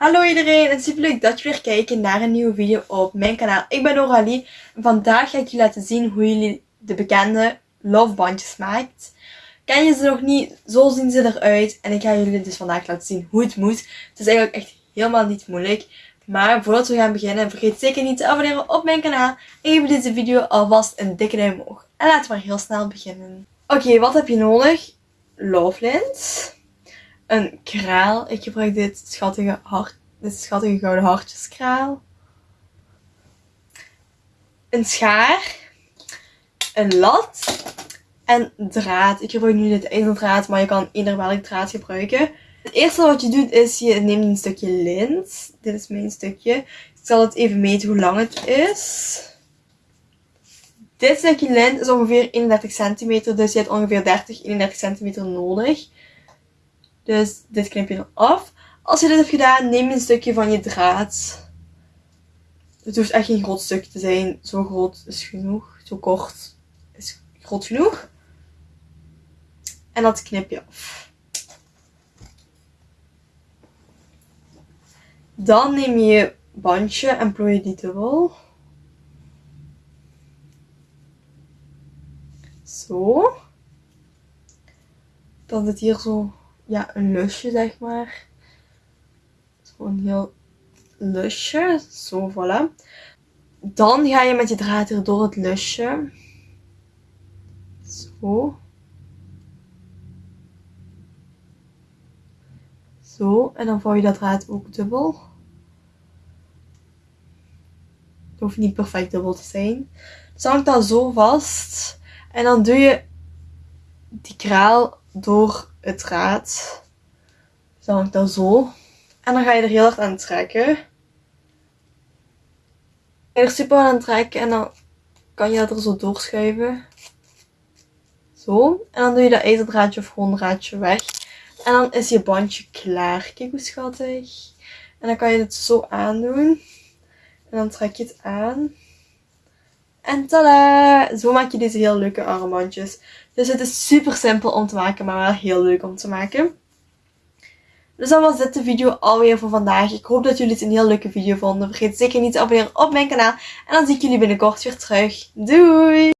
Hallo iedereen en super leuk dat jullie weer kijken naar een nieuwe video op mijn kanaal. Ik ben Noralie en vandaag ga ik jullie laten zien hoe jullie de bekende lovebandjes maakt. Ken je ze nog niet? Zo zien ze eruit en ik ga jullie dus vandaag laten zien hoe het moet. Het is eigenlijk echt helemaal niet moeilijk. Maar voordat we gaan beginnen, vergeet zeker niet te abonneren op mijn kanaal. En geef deze video alvast een dikke duim omhoog. En laten we maar heel snel beginnen. Oké, wat heb je nodig? Lovelint een kraal. Ik gebruik dit schattige, hart, dit schattige gouden hartjeskraal. Een schaar. Een lat. En draad. Ik gebruik nu dit ijzerdraad, maar je kan ieder welk draad gebruiken. Het eerste wat je doet is, je neemt een stukje lint. Dit is mijn stukje. Ik zal het even meten hoe lang het is. Dit stukje lint is ongeveer 31 centimeter, dus je hebt ongeveer 30, 31 centimeter nodig. Dus dit knip je dan af. Als je dit hebt gedaan, neem een stukje van je draad. Het hoeft echt geen groot stuk te zijn. Zo groot is genoeg. Zo kort is groot genoeg. En dat knip je af. Dan neem je je bandje en plooi je die dubbel. Zo. Dan zit hier zo ja, een lusje, zeg maar. Gewoon heel lusje. Zo, voilà. Dan ga je met je draad hier door het lusje. Zo. Zo. En dan vouw je dat draad ook dubbel. Het hoeft niet perfect dubbel te zijn. Dus hangt dat zo vast. En dan doe je die kraal door het draad. Dus dan hangt dat zo. En dan ga je er heel hard aan trekken. Je er super aan trekken en dan kan je dat er zo doorschuiven. Zo. En dan doe je dat ijzerdraadje of gewoon draadje weg. En dan is je bandje klaar. Kijk hoe schattig. En dan kan je het zo aandoen. En dan trek je het aan. En tada! Zo maak je deze heel leuke armbandjes. Dus het is super simpel om te maken, maar wel heel leuk om te maken. Dus dan was dit de video alweer voor vandaag. Ik hoop dat jullie het een heel leuke video vonden. Vergeet zeker niet te abonneren op mijn kanaal. En dan zie ik jullie binnenkort weer terug. Doei!